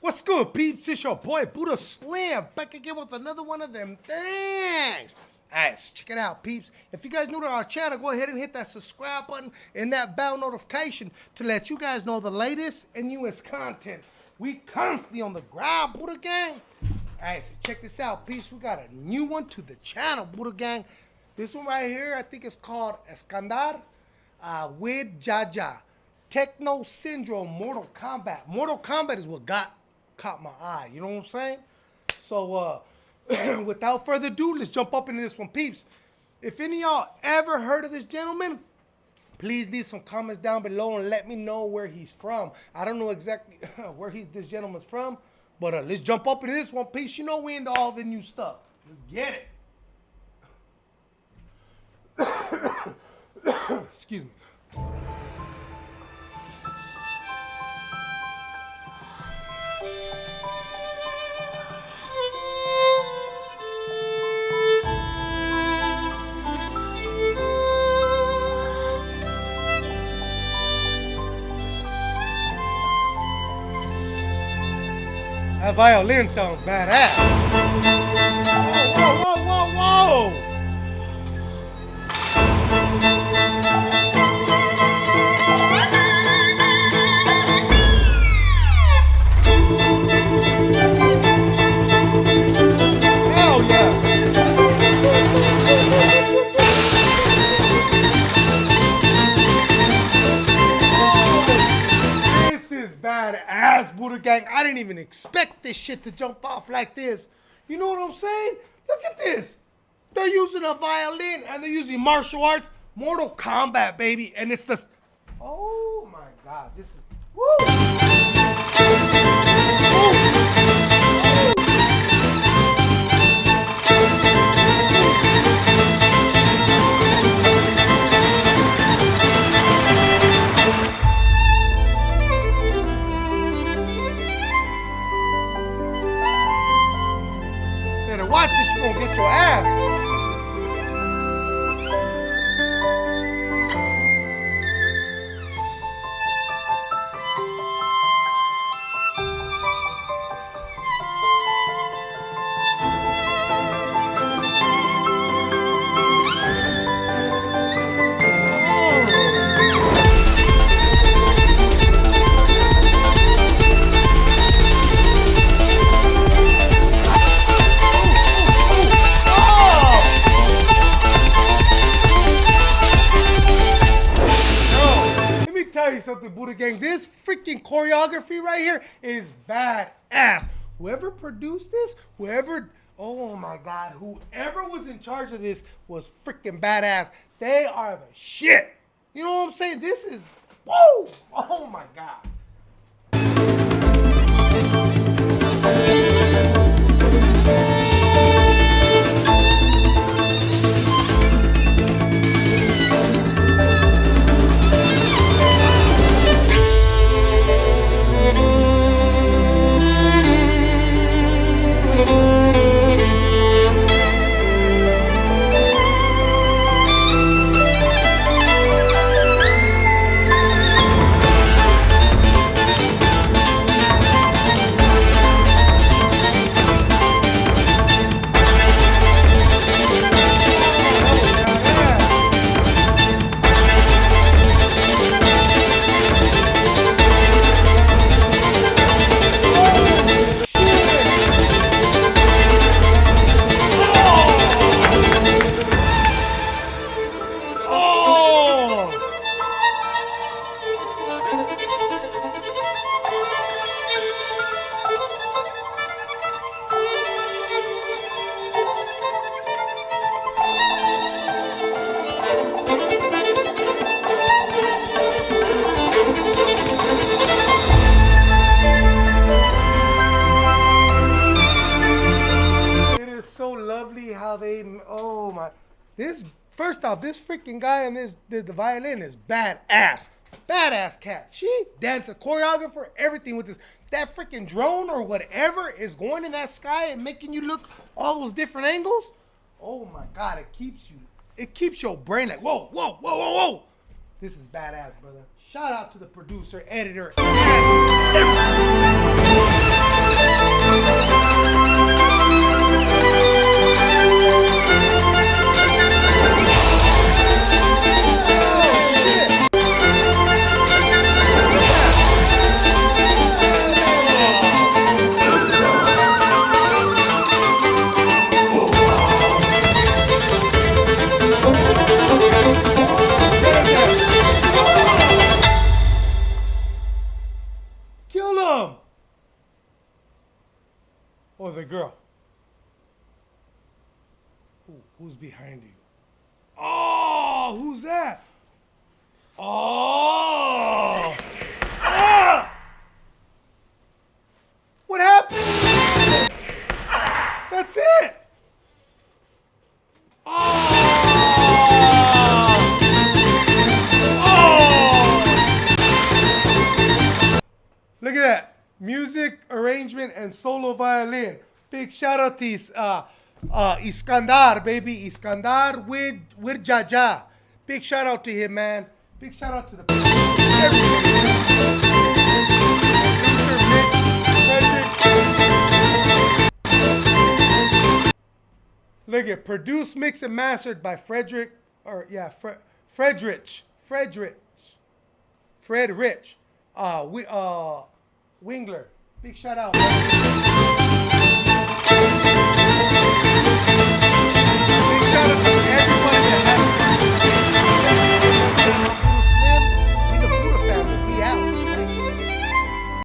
What's good, peeps? It's your boy Buddha Slam back again with another one of them things. Alright, so check it out, peeps. If you guys new to our channel, go ahead and hit that subscribe button and that bell notification to let you guys know the latest and newest content. We constantly on the grind, Buddha Gang. Alright, so check this out, peeps. We got a new one to the channel, Buddha Gang. This one right here, I think it's called Eskandar uh, with Jaja. Techno Syndrome Mortal Kombat. Mortal Kombat is what got caught my eye. You know what I'm saying? So, uh, without further ado, let's jump up into this one, peeps. If any of y'all ever heard of this gentleman, please leave some comments down below and let me know where he's from. I don't know exactly where he's this gentleman's from, but uh, let's jump up into this one, peeps. You know we into all the new stuff. Let's get it. Excuse me. That violin sounds badass. Buddha Gang. I didn't even expect this shit to jump off like this. You know what I'm saying? Look at this. They're using a violin and they're using martial arts, Mortal Kombat, baby. And it's the. Oh my god, this is. Woo! Woo! Something, Buddha Gang. This freaking choreography right here is badass. Whoever produced this, whoever, oh my God, whoever was in charge of this was freaking badass. They are the shit. You know what I'm saying? This is, whoa, oh my God. So lovely how they. Oh my! This first off, this freaking guy in this the, the violin is badass, badass cat. She dancer, choreographer, everything with this. That freaking drone or whatever is going in that sky and making you look all those different angles. Oh my God, it keeps you. It keeps your brain like whoa, whoa, whoa, whoa, whoa. This is badass, brother. Shout out to the producer, editor, Or girl. Who, who's behind you? Oh, who's that? Oh! Ah! What happened? That's it! Oh! Oh! Look at that. Music, arrangement, and solo violin. Big shout out to uh, uh, Iskandar, baby. Iskandar with, with Jaja. Big shout out to him, man. Big shout out to the. Look at produced, mixed, and mastered by Frederick, or yeah, Fre- Fredrich, Fredrich, Fred Rich, uh, we, uh, Wingler. Big shout out.